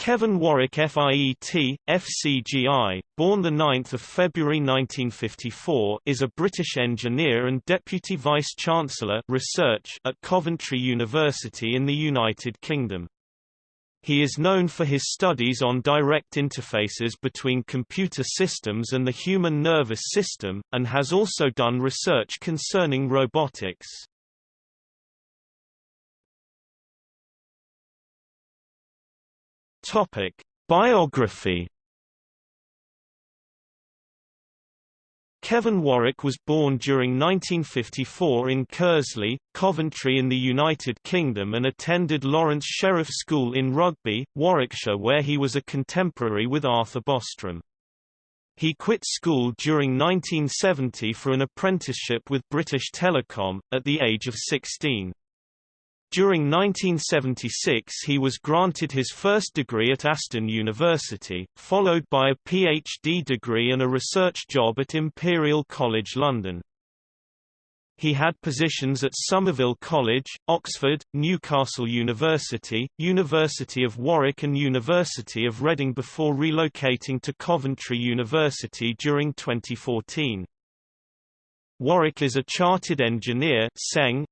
Kevin Warwick FIET, FCGI, born 9 February 1954 is a British engineer and Deputy Vice-Chancellor Research at Coventry University in the United Kingdom. He is known for his studies on direct interfaces between computer systems and the human nervous system, and has also done research concerning robotics. Topic: Biography. Kevin Warwick was born during 1954 in Keresley, Coventry in the United Kingdom and attended Lawrence Sheriff School in Rugby, Warwickshire where he was a contemporary with Arthur Bostrom. He quit school during 1970 for an apprenticeship with British Telecom, at the age of 16. During 1976 he was granted his first degree at Aston University, followed by a PhD degree and a research job at Imperial College London. He had positions at Somerville College, Oxford, Newcastle University, University of Warwick and University of Reading before relocating to Coventry University during 2014. Warwick is a Chartered Engineer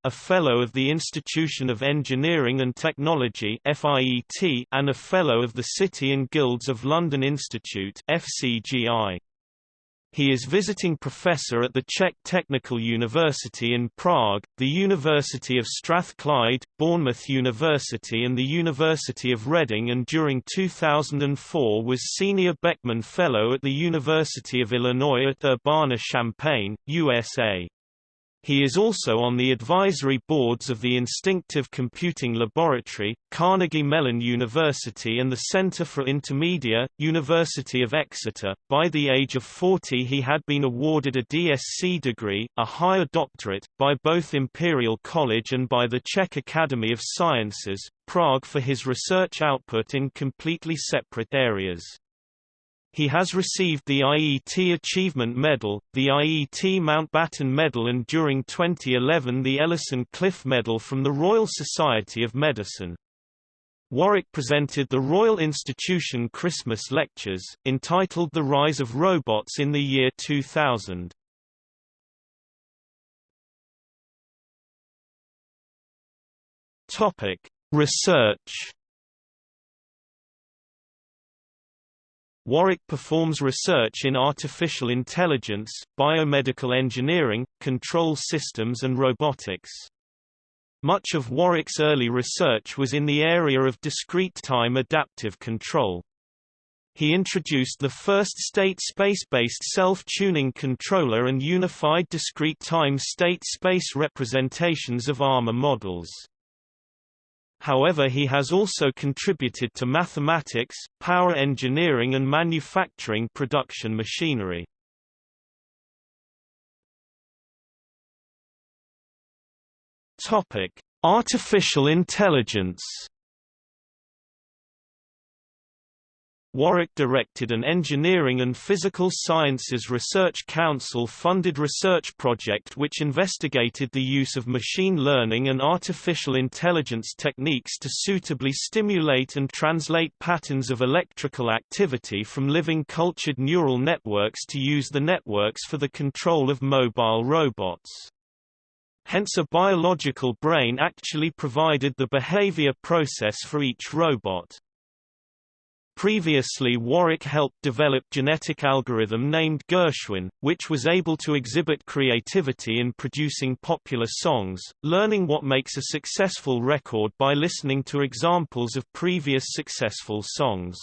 a Fellow of the Institution of Engineering and Technology and a Fellow of the City and Guilds of London Institute FCGI. He is visiting professor at the Czech Technical University in Prague, the University of Strathclyde, Bournemouth University and the University of Reading and during 2004 was Senior Beckman Fellow at the University of Illinois at Urbana-Champaign, USA. He is also on the advisory boards of the Instinctive Computing Laboratory, Carnegie Mellon University and the Center for Intermedia, University of Exeter. By the age of 40 he had been awarded a DSc degree, a higher doctorate, by both Imperial College and by the Czech Academy of Sciences, Prague for his research output in completely separate areas. He has received the IET Achievement Medal, the IET Mountbatten Medal and during 2011 the Ellison Cliff Medal from the Royal Society of Medicine. Warwick presented the Royal Institution Christmas Lectures, entitled The Rise of Robots in the year 2000. Topic: Research Warwick performs research in artificial intelligence, biomedical engineering, control systems and robotics. Much of Warwick's early research was in the area of discrete time adaptive control. He introduced the first state space-based self-tuning controller and unified discrete time state-space representations of ARMA models. However he has also contributed to mathematics, power engineering and manufacturing production machinery. Artificial intelligence Warwick directed an Engineering and Physical Sciences Research Council-funded research project which investigated the use of machine learning and artificial intelligence techniques to suitably stimulate and translate patterns of electrical activity from living cultured neural networks to use the networks for the control of mobile robots. Hence a biological brain actually provided the behavior process for each robot. Previously Warwick helped develop genetic algorithm named Gershwin, which was able to exhibit creativity in producing popular songs, learning what makes a successful record by listening to examples of previous successful songs.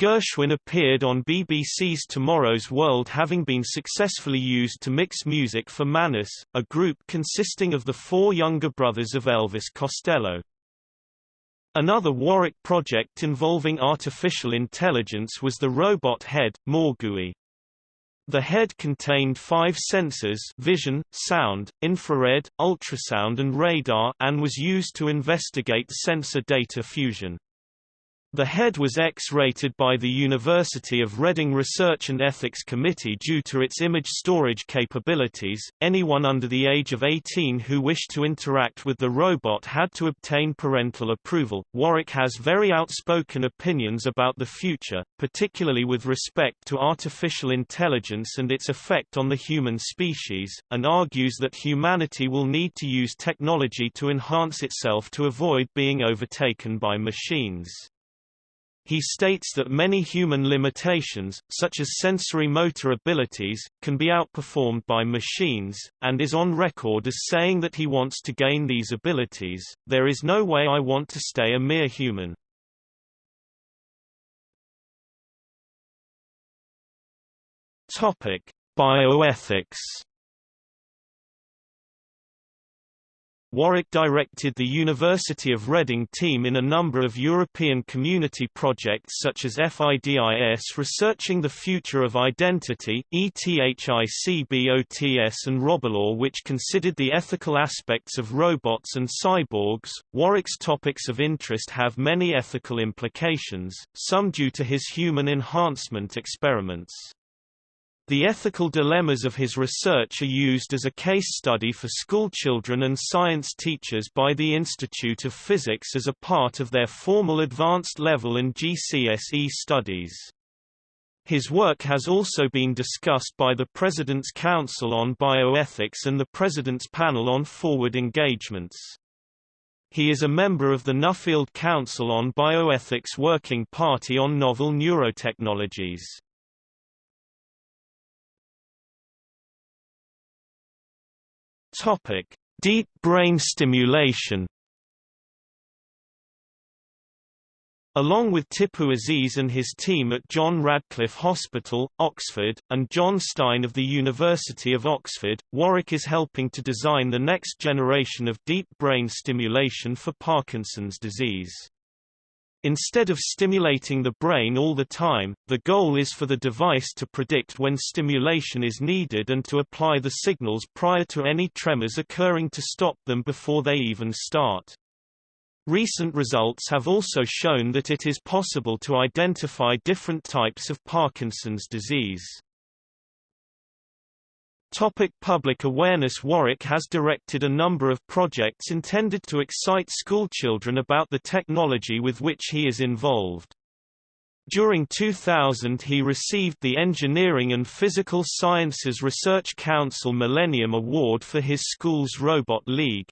Gershwin appeared on BBC's Tomorrow's World having been successfully used to mix music for Manus, a group consisting of the four younger brothers of Elvis Costello. Another Warwick project involving artificial intelligence was the robot head, Morgui. The head contained five sensors vision, sound, infrared, ultrasound and radar and was used to investigate sensor data fusion. The head was X-rated by the University of Reading Research and Ethics Committee due to its image storage capabilities. Anyone under the age of 18 who wished to interact with the robot had to obtain parental approval. Warwick has very outspoken opinions about the future, particularly with respect to artificial intelligence and its effect on the human species, and argues that humanity will need to use technology to enhance itself to avoid being overtaken by machines. He states that many human limitations, such as sensory motor abilities, can be outperformed by machines, and is on record as saying that he wants to gain these abilities. There is no way I want to stay a mere human. Topic: Bioethics Warwick directed the University of Reading team in a number of European community projects such as FIDIS researching the future of identity, ETHICBOTS and Robolaw which considered the ethical aspects of robots and cyborgs. Warwick's topics of interest have many ethical implications, some due to his human enhancement experiments. The ethical dilemmas of his research are used as a case study for schoolchildren and science teachers by the Institute of Physics as a part of their formal advanced level and GCSE studies. His work has also been discussed by the President's Council on Bioethics and the President's Panel on Forward Engagements. He is a member of the Nuffield Council on Bioethics Working Party on Novel Neurotechnologies. Topic: Deep brain stimulation. Along with Tipu Aziz and his team at John Radcliffe Hospital, Oxford, and John Stein of the University of Oxford, Warwick is helping to design the next generation of deep brain stimulation for Parkinson's disease. Instead of stimulating the brain all the time, the goal is for the device to predict when stimulation is needed and to apply the signals prior to any tremors occurring to stop them before they even start. Recent results have also shown that it is possible to identify different types of Parkinson's disease. Topic public awareness Warwick has directed a number of projects intended to excite schoolchildren about the technology with which he is involved. During 2000 he received the Engineering and Physical Sciences Research Council Millennium Award for his school's Robot League.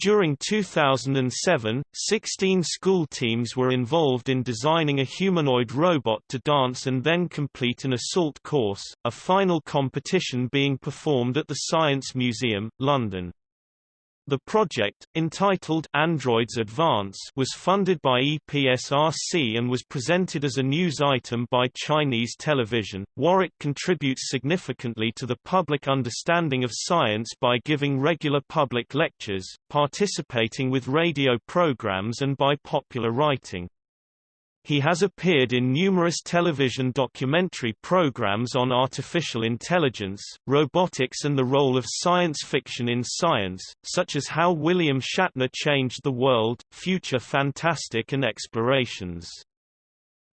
During 2007, 16 school teams were involved in designing a humanoid robot to dance and then complete an assault course, a final competition being performed at the Science Museum, London. The project, entitled Androids Advance was funded by EPSRC and was presented as a news item by Chinese television. Warwick contributes significantly to the public understanding of science by giving regular public lectures, participating with radio programs and by popular writing. He has appeared in numerous television documentary programs on artificial intelligence, robotics and the role of science fiction in science, such as How William Shatner Changed the World, Future Fantastic and Explorations.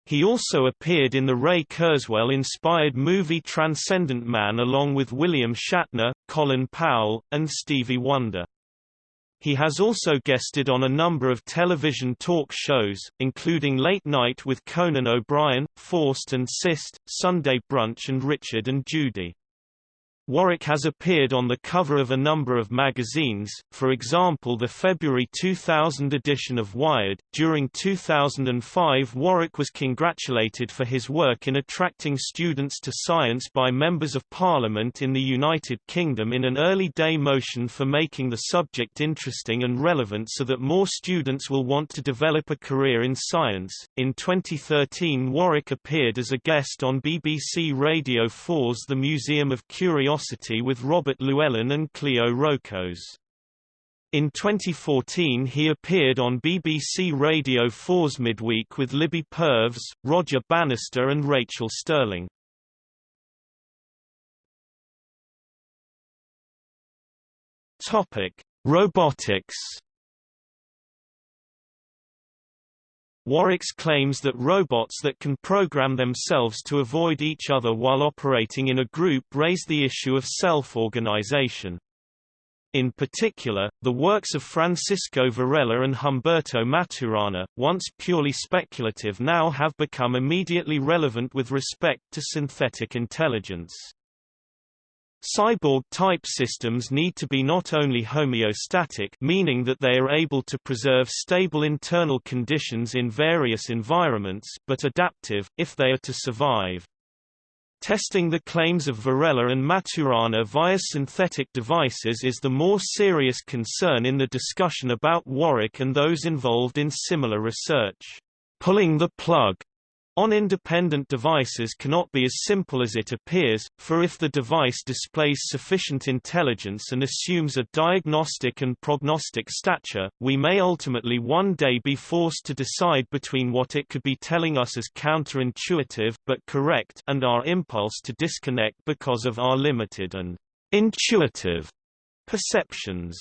He also appeared in the Ray Kurzweil-inspired movie Transcendent Man along with William Shatner, Colin Powell, and Stevie Wonder. He has also guested on a number of television talk shows, including Late Night with Conan O'Brien, Først and Sist, Sunday Brunch and Richard and Judy. Warwick has appeared on the cover of a number of magazines, for example the February 2000 edition of Wired. During 2005 Warwick was congratulated for his work in attracting students to science by members of parliament in the United Kingdom in an early day motion for making the subject interesting and relevant so that more students will want to develop a career in science. In 2013 Warwick appeared as a guest on BBC Radio 4's The Museum of Curiosity Curiosity with Robert Llewellyn and Cleo Rocos. In 2014 he appeared on BBC Radio 4's Midweek with Libby Purves, Roger Bannister and Rachel Stirling. Topic: Robotics Warwick's claims that robots that can program themselves to avoid each other while operating in a group raise the issue of self-organization. In particular, the works of Francisco Varela and Humberto Maturana, once purely speculative now have become immediately relevant with respect to synthetic intelligence. Cyborg-type systems need to be not only homeostatic meaning that they are able to preserve stable internal conditions in various environments but adaptive, if they are to survive. Testing the claims of Varela and Maturana via synthetic devices is the more serious concern in the discussion about Warwick and those involved in similar research. Pulling the plug on independent devices cannot be as simple as it appears, for if the device displays sufficient intelligence and assumes a diagnostic and prognostic stature, we may ultimately one day be forced to decide between what it could be telling us as counterintuitive but correct and our impulse to disconnect because of our limited and intuitive perceptions.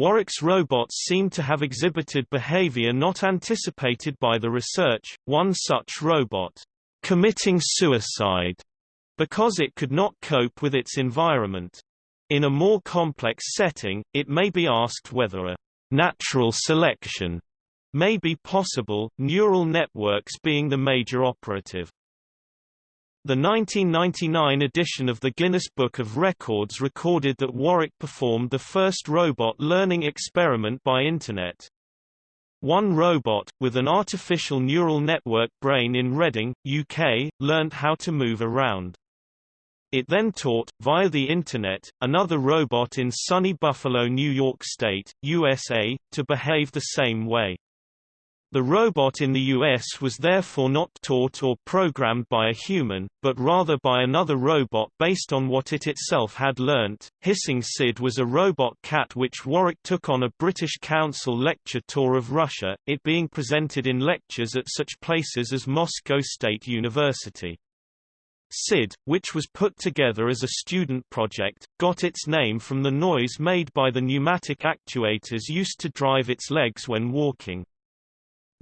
Warwick's robots seem to have exhibited behavior not anticipated by the research, one such robot, committing suicide, because it could not cope with its environment. In a more complex setting, it may be asked whether a natural selection may be possible, neural networks being the major operative. The 1999 edition of the Guinness Book of Records recorded that Warwick performed the first robot learning experiment by Internet. One robot, with an artificial neural network brain in Reading, UK, learnt how to move around. It then taught, via the Internet, another robot in sunny Buffalo, New York State, USA, to behave the same way. The robot in the US was therefore not taught or programmed by a human, but rather by another robot based on what it itself had learnt. Hissing Sid was a robot cat which Warwick took on a British Council lecture tour of Russia, it being presented in lectures at such places as Moscow State University. SID, which was put together as a student project, got its name from the noise made by the pneumatic actuators used to drive its legs when walking.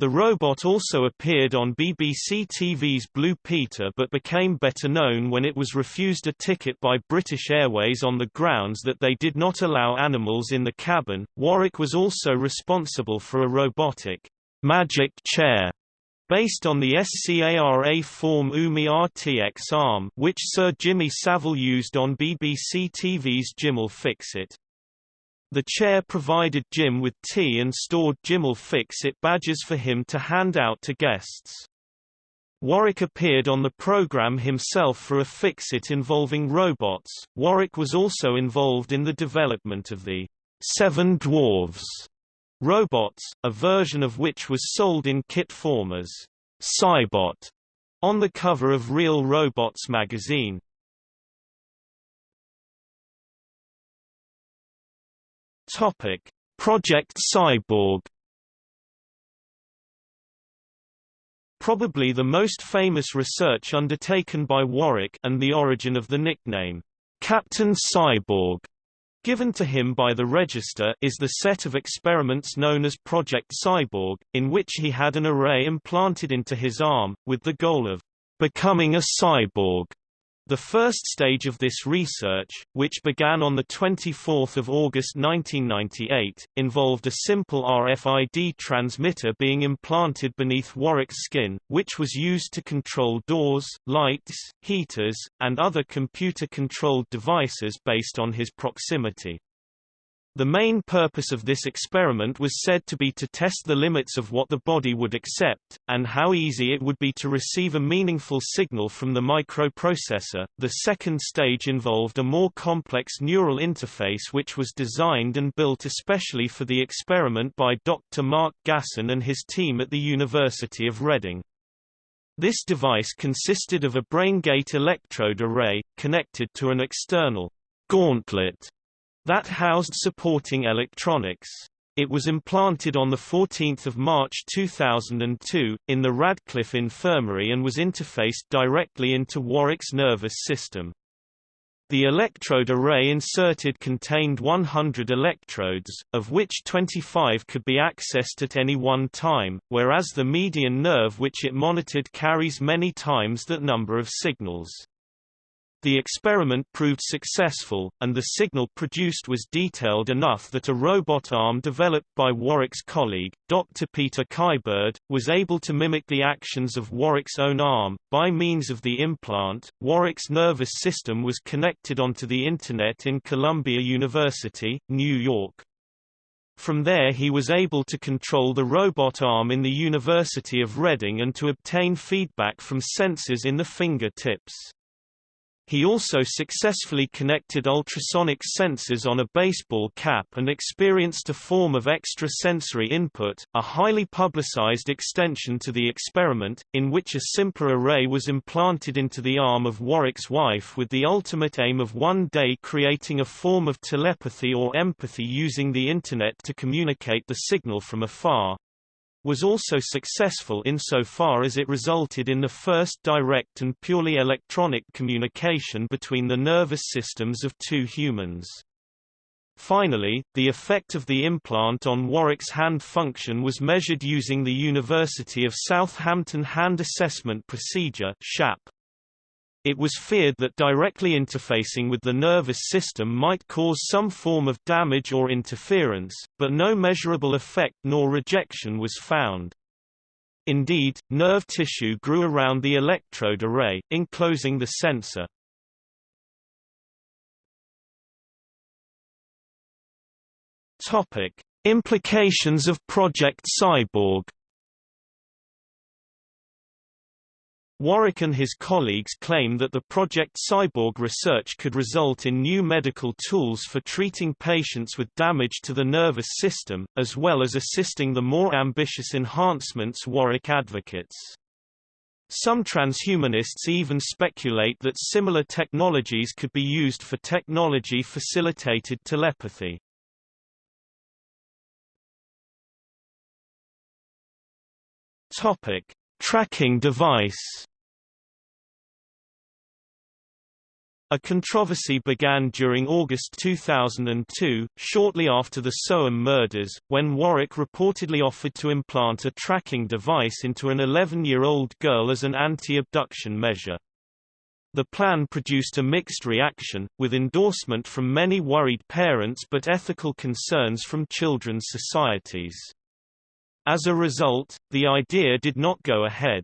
The robot also appeared on BBC TV's Blue Peter but became better known when it was refused a ticket by British Airways on the grounds that they did not allow animals in the cabin. Warwick was also responsible for a robotic magic chair based on the SCARA form UMI RTX arm which Sir Jimmy Savile used on BBC TV's Jim'll Fix It. The chair provided Jim with tea and stored Jim'll Fix-It badges for him to hand out to guests. Warwick appeared on the program himself for a Fix-It involving robots. Warwick was also involved in the development of the Seven Dwarves robots, a version of which was sold in kit form as Cybot on the cover of Real Robots magazine. Topic: Project Cyborg. Probably the most famous research undertaken by Warwick and the origin of the nickname Captain Cyborg given to him by the Register is the set of experiments known as Project Cyborg, in which he had an array implanted into his arm, with the goal of becoming a cyborg. The first stage of this research, which began on 24 August 1998, involved a simple RFID transmitter being implanted beneath Warwick's skin, which was used to control doors, lights, heaters, and other computer-controlled devices based on his proximity. The main purpose of this experiment was said to be to test the limits of what the body would accept, and how easy it would be to receive a meaningful signal from the microprocessor. The second stage involved a more complex neural interface which was designed and built especially for the experiment by Dr. Mark Gasson and his team at the University of Reading. This device consisted of a BrainGate electrode array, connected to an external gauntlet that housed supporting electronics. It was implanted on 14 March 2002, in the Radcliffe Infirmary and was interfaced directly into Warwick's nervous system. The electrode array inserted contained 100 electrodes, of which 25 could be accessed at any one time, whereas the median nerve which it monitored carries many times that number of signals. The experiment proved successful, and the signal produced was detailed enough that a robot arm developed by Warwick's colleague, Dr. Peter Kyberd, was able to mimic the actions of Warwick's own arm. By means of the implant, Warwick's nervous system was connected onto the Internet in Columbia University, New York. From there he was able to control the robot arm in the University of Reading and to obtain feedback from sensors in the fingertips. He also successfully connected ultrasonic sensors on a baseball cap and experienced a form of extrasensory input, a highly publicized extension to the experiment, in which a simpler array was implanted into the arm of Warwick's wife with the ultimate aim of one day creating a form of telepathy or empathy using the Internet to communicate the signal from afar was also successful insofar as it resulted in the first direct and purely electronic communication between the nervous systems of two humans. Finally, the effect of the implant on Warwick's hand function was measured using the University of Southampton Hand Assessment Procedure SHAP. It was feared that directly interfacing with the nervous system might cause some form of damage or interference, but no measurable effect nor rejection was found. Indeed, nerve tissue grew around the electrode array, enclosing the sensor. Topic: Implications of Project Cyborg Warwick and his colleagues claim that the Project Cyborg research could result in new medical tools for treating patients with damage to the nervous system, as well as assisting the more ambitious enhancements Warwick advocates. Some transhumanists even speculate that similar technologies could be used for technology-facilitated telepathy. Topic: Tracking device A controversy began during August 2002, shortly after the Soham murders, when Warwick reportedly offered to implant a tracking device into an 11-year-old girl as an anti-abduction measure. The plan produced a mixed reaction, with endorsement from many worried parents but ethical concerns from children's societies. As a result, the idea did not go ahead.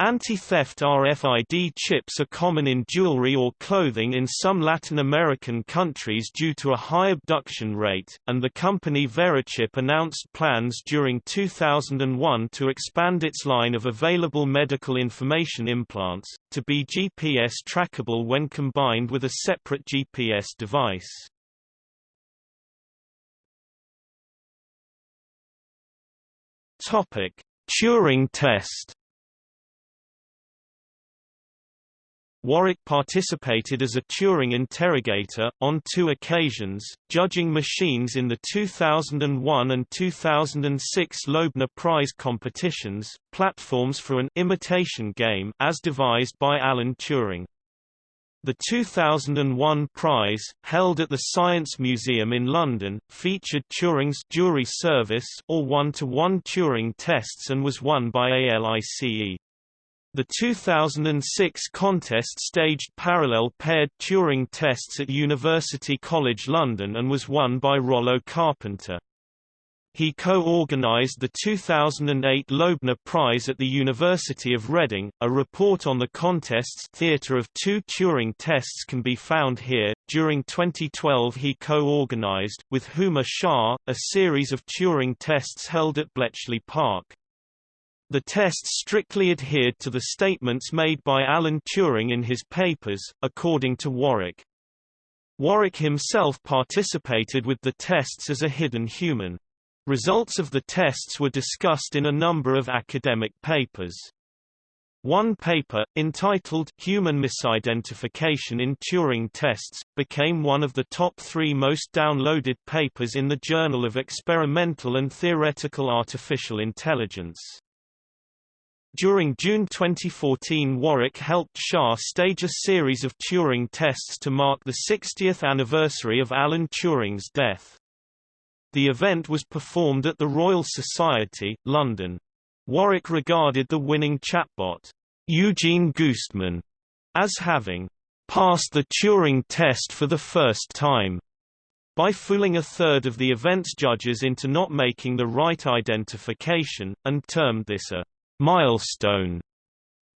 Anti-theft RFID chips are common in jewelry or clothing in some Latin American countries due to a high abduction rate, and the company Verichip announced plans during 2001 to expand its line of available medical information implants, to be GPS trackable when combined with a separate GPS device. Turing test Warwick participated as a Turing interrogator, on two occasions, judging machines in the 2001 and 2006 Loebner Prize competitions, platforms for an imitation game as devised by Alan Turing. The 2001 prize, held at the Science Museum in London, featured Turing's jury service or one-to-one -one Turing tests and was won by ALICE. The 2006 contest staged parallel paired Turing tests at University College London and was won by Rollo Carpenter. He co-organized the 2008 Loebner Prize at the University of Reading. A report on the contest's theater of two Turing tests can be found here. During 2012 he co-organized, with Huma Shah, a series of Turing tests held at Bletchley Park. The tests strictly adhered to the statements made by Alan Turing in his papers, according to Warwick. Warwick himself participated with the tests as a hidden human. Results of the tests were discussed in a number of academic papers. One paper, entitled Human Misidentification in Turing Tests, became one of the top three most downloaded papers in the Journal of Experimental and Theoretical Artificial Intelligence. During June 2014 Warwick helped Shah stage a series of Turing tests to mark the 60th anniversary of Alan Turing's death. The event was performed at the Royal Society, London. Warwick regarded the winning chatbot, Eugene Goostman, as having passed the Turing test for the first time by fooling a third of the event's judges into not making the right identification, and termed this a Milestone,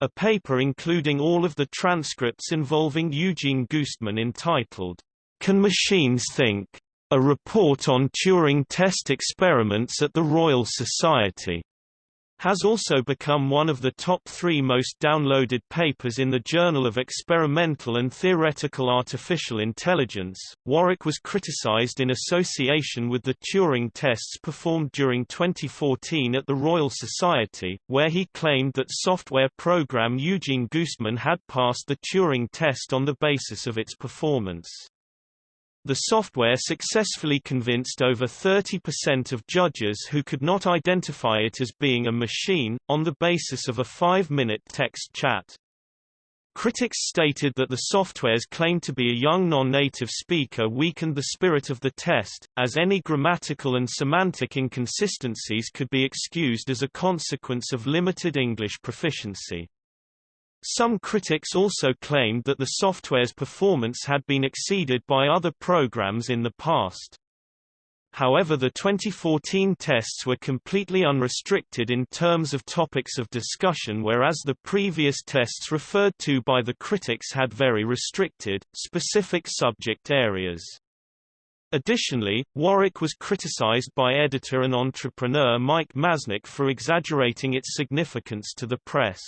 a paper including all of the transcripts involving Eugene Goostman entitled, Can Machines Think? A report on Turing test experiments at the Royal Society has also become one of the top three most downloaded papers in the Journal of Experimental and Theoretical Artificial Intelligence. Warwick was criticized in association with the Turing tests performed during 2014 at the Royal Society, where he claimed that software program Eugene Goostman had passed the Turing test on the basis of its performance. The software successfully convinced over 30% of judges who could not identify it as being a machine, on the basis of a five-minute text chat. Critics stated that the software's claim to be a young non-native speaker weakened the spirit of the test, as any grammatical and semantic inconsistencies could be excused as a consequence of limited English proficiency. Some critics also claimed that the software's performance had been exceeded by other programs in the past. However the 2014 tests were completely unrestricted in terms of topics of discussion whereas the previous tests referred to by the critics had very restricted, specific subject areas. Additionally, Warwick was criticized by editor and entrepreneur Mike Masnick for exaggerating its significance to the press.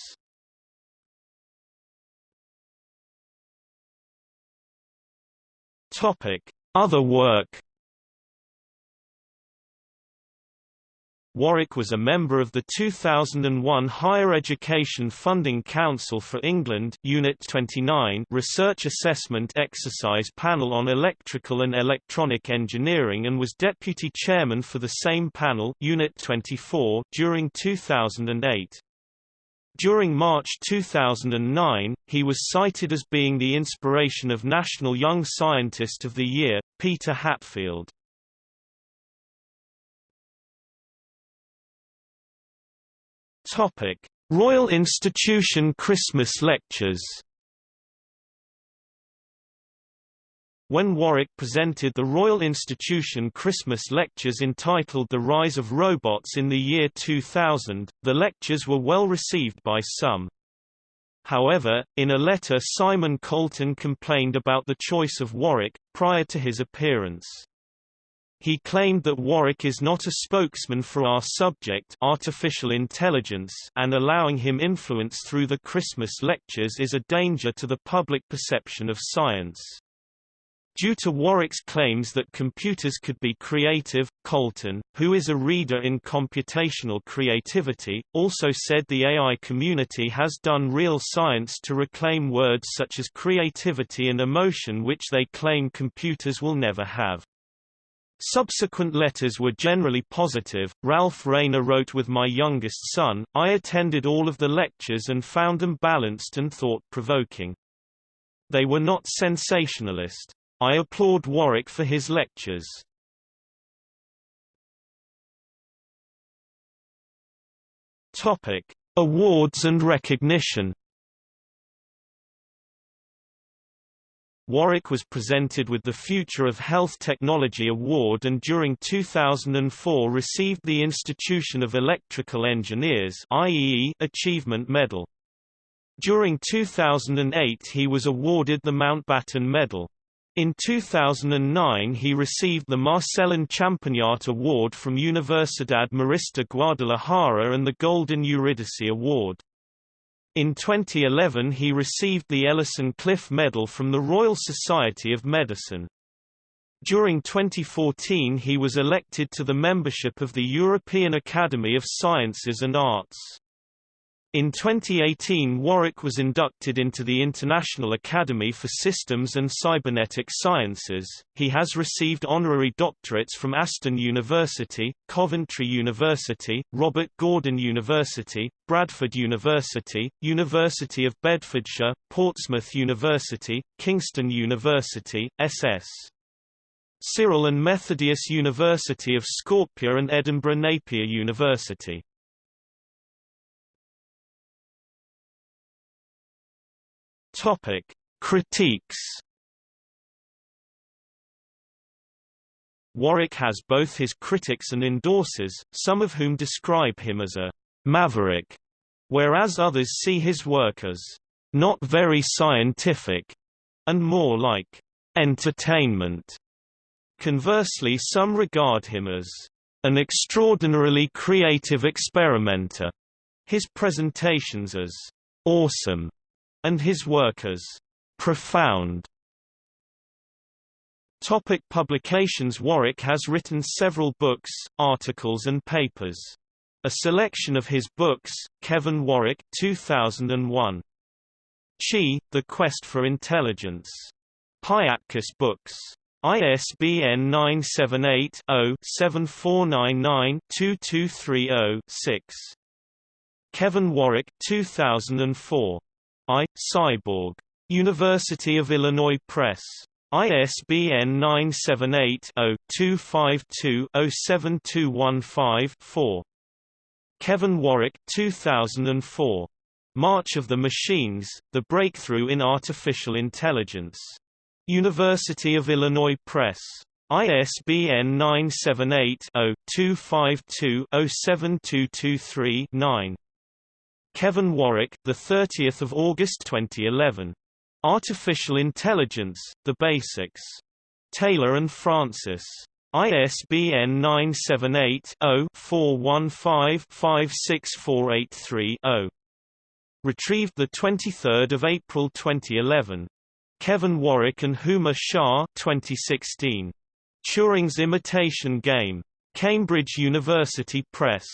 Topic: Other work. Warwick was a member of the 2001 Higher Education Funding Council for England Unit 29 Research Assessment Exercise Panel on Electrical and Electronic Engineering and was deputy chairman for the same panel Unit 24 during 2008. During March 2009, he was cited as being the inspiration of National Young Scientist of the Year, Peter Hatfield. Topic: Royal Institution Christmas Lectures When Warwick presented the Royal Institution Christmas lectures entitled The Rise of Robots in the year 2000, the lectures were well received by some. However, in a letter Simon Colton complained about the choice of Warwick, prior to his appearance. He claimed that Warwick is not a spokesman for our subject artificial intelligence and allowing him influence through the Christmas lectures is a danger to the public perception of science. Due to Warwick's claims that computers could be creative, Colton, who is a reader in computational creativity, also said the AI community has done real science to reclaim words such as creativity and emotion which they claim computers will never have. Subsequent letters were generally positive. Ralph Rayner wrote with my youngest son, I attended all of the lectures and found them balanced and thought-provoking. They were not sensationalist. I applaud Warwick for his lectures. Topic: Awards and recognition. Warwick was presented with the Future of Health Technology Award and during 2004 received the Institution of Electrical Engineers IEE Achievement Medal. During 2008 he was awarded the Mountbatten Medal. In 2009 he received the Marcellin Champagnat Award from Universidad Marista Guadalajara and the Golden Eurydice Award. In 2011 he received the Ellison Cliff Medal from the Royal Society of Medicine. During 2014 he was elected to the membership of the European Academy of Sciences and Arts. In 2018 Warwick was inducted into the International Academy for Systems and Cybernetic Sciences. He has received honorary doctorates from Aston University, Coventry University, Robert Gordon University, Bradford University, University of Bedfordshire, Portsmouth University, Kingston University, SS. Cyril and Methodius University of Skopje and Edinburgh Napier University. Topic: Critiques. Warwick has both his critics and endorsers, some of whom describe him as a maverick, whereas others see his work as not very scientific and more like entertainment. Conversely some regard him as an extraordinarily creative experimenter, his presentations as awesome, and his work as profound. Topic publications Warwick has written several books, articles and papers. A selection of his books, Kevin Warwick 2001. Chi, The Quest for Intelligence. Piatkus Books. ISBN 978-0-7499-2230-6. Kevin Warwick 2004. I. Cyborg. University of Illinois Press. ISBN 978-0-252-07215-4. Kevin Warwick 2004. March of the Machines, The Breakthrough in Artificial Intelligence. University of Illinois Press. ISBN 978-0-252-07223-9. Kevin Warwick, the 30th of August 2011. Artificial Intelligence: The Basics. Taylor and Francis. ISBN 978-0-415-56483-0. Retrieved 23 April 2011. Kevin Warwick and Huma Shah 2016. Turing's Imitation Game. Cambridge University Press.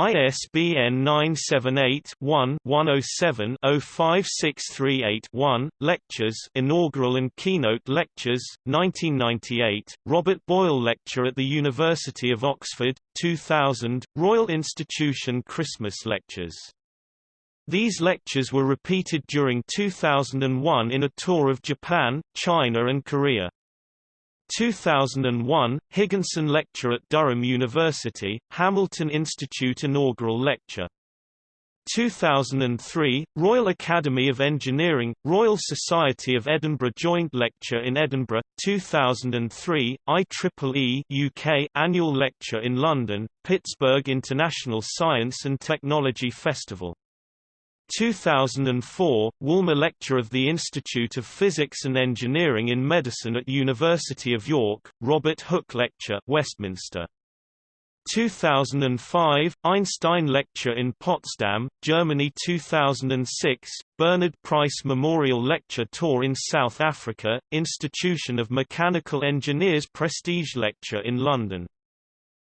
ISBN 978-1-107-05638-1, Lectures Inaugural and Keynote Lectures, 1998, Robert Boyle Lecture at the University of Oxford, 2000, Royal Institution Christmas Lectures. These lectures were repeated during 2001 in a tour of Japan, China and Korea. 2001, Higginson Lecture at Durham University, Hamilton Institute Inaugural Lecture. 2003, Royal Academy of Engineering, Royal Society of Edinburgh Joint Lecture in Edinburgh, 2003, IEEE UK Annual Lecture in London, Pittsburgh International Science and Technology Festival 2004, Woolmer Lecture of the Institute of Physics and Engineering in Medicine at University of York, Robert Hooke Lecture Westminster. 2005, Einstein Lecture in Potsdam, Germany 2006, Bernard Price Memorial Lecture Tour in South Africa, Institution of Mechanical Engineers Prestige Lecture in London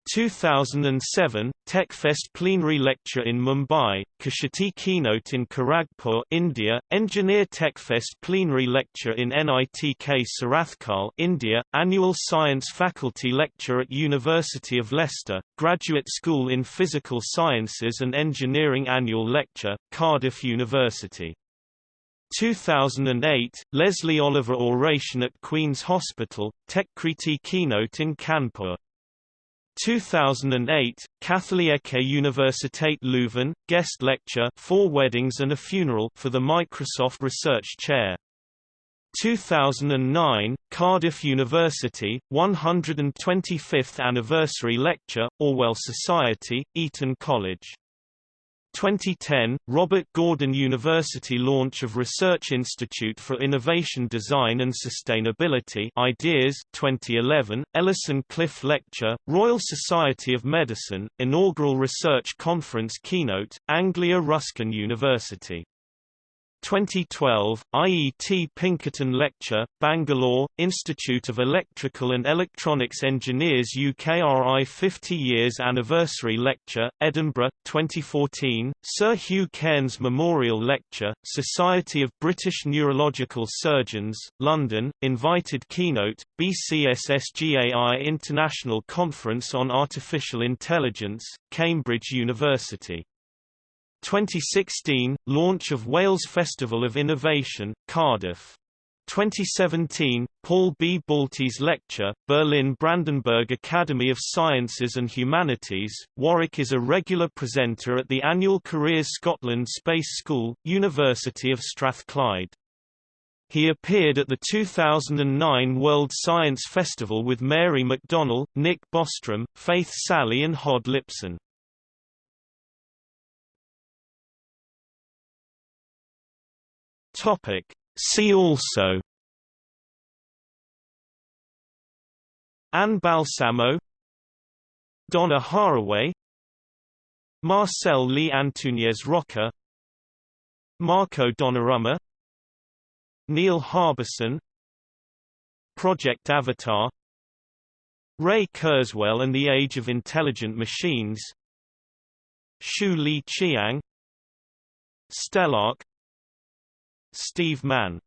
2007, TechFest plenary lecture in Mumbai, Kshitij keynote in Kharagpur, India, Engineer TechFest plenary lecture in NITK Surathkal, India, Annual Science Faculty lecture at University of Leicester, Graduate School in Physical Sciences and Engineering Annual Lecture, Cardiff University. 2008, Leslie Oliver Oration at Queen's Hospital, Techkriti keynote in Kanpur. 2008, Katholieke Universiteit Leuven, guest lecture Four Weddings and a Funeral for the Microsoft Research Chair. 2009, Cardiff University, 125th Anniversary Lecture, Orwell Society, Eton College 2010, Robert Gordon University launch of Research Institute for Innovation Design and Sustainability Ideas 2011, Ellison Cliff Lecture, Royal Society of Medicine, Inaugural Research Conference Keynote, Anglia Ruskin University 2012, IET Pinkerton Lecture, Bangalore, Institute of Electrical and Electronics Engineers UKRI 50 Years Anniversary Lecture, Edinburgh, 2014, Sir Hugh Cairns Memorial Lecture, Society of British Neurological Surgeons, London, Invited Keynote, BCSSGAI International Conference on Artificial Intelligence, Cambridge University 2016 – Launch of Wales Festival of Innovation, Cardiff. 2017 – Paul B. Baltes Lecture, Berlin Brandenburg Academy of Sciences and Humanities. Warwick is a regular presenter at the annual Careers Scotland Space School, University of Strathclyde. He appeared at the 2009 World Science Festival with Mary McDonnell, Nick Bostrom, Faith Salie and Hod Lipson. Topic. See also Anne Balsamo Donna Haraway Marcel·lí Antúnez Roca Marco Donnarumma Neil Harbisson Project Avatar Ray Kurzweil and the Age of Intelligent Machines Shu Lea Cheang Stelarc Steve Mann